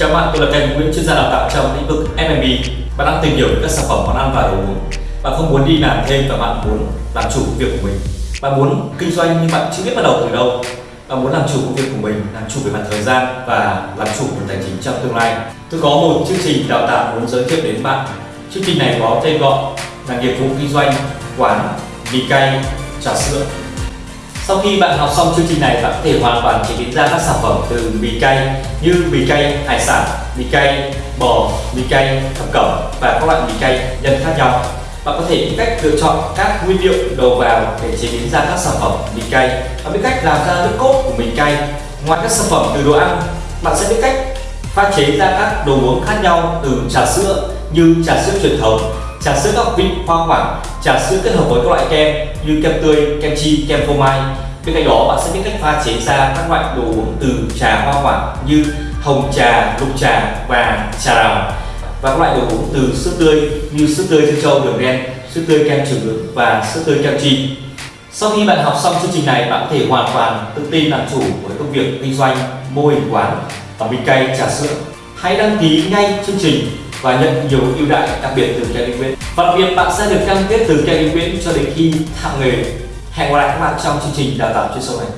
Chào bạn, tôi là Thành Nguyễn, chuyên gia đào tạo trong lĩnh vực F&B. Bạn đang tìm hiểu về các sản phẩm món ăn và đồ uống. Bạn không muốn đi làm thêm và bạn muốn làm chủ công việc của mình. Bạn muốn kinh doanh nhưng bạn chưa biết bắt đầu từ đâu. Bạn muốn làm chủ công việc của mình, làm chủ về mặt thời gian và làm chủ về tài chính trong tương lai. Tôi có một chương trình đào tạo muốn giới thiệu đến bạn. Chương trình này có tên gọi là nghiệp vụ kinh doanh quán mì cay trà sữa sau khi bạn học xong chương trình này, bạn có thể hoàn toàn chế biến ra các sản phẩm từ mì cay như mì cay hải sản, mì cay bò, mì cay thập cẩm và các loại mì cay nhân khác nhau. Bạn có thể biết cách lựa chọn các nguyên liệu đầu vào để chế biến ra các sản phẩm mì cay và biết cách làm ra nước cốt của mì cay. Ngoài các sản phẩm từ đồ ăn, bạn sẽ biết cách pha chế ra các đồ uống khác nhau từ trà sữa như trà sữa truyền thống, trà sữa các vị hoa quả, trà sữa kết hợp với các loại kem như kem tươi, kem chi, kem phô mai. Bên cạnh đó bạn sẽ biết cách pha chế ra các loại đồ uống từ trà hoa quả như hồng trà, lục trà và trà đào và các loại đồ uống từ sữa tươi như sữa tươi trân châu đường đen, sữa tươi kem trứng lượng và sữa tươi kem chi. Sau khi bạn học xong chương trình này, bạn có thể hoàn toàn tự tin làm chủ với công việc kinh doanh mô hình quán và mì cây trà sữa. Hãy đăng ký ngay chương trình và nhận nhiều ưu đãi đặc biệt từ Kevin Nguyễn. Và đặc biệt bạn sẽ được cam kết từ Kevin Nguyễn cho đến khi thạo nghề. Hẹn gặp lại các bạn trong chương trình đào tạo chuyên sâu này.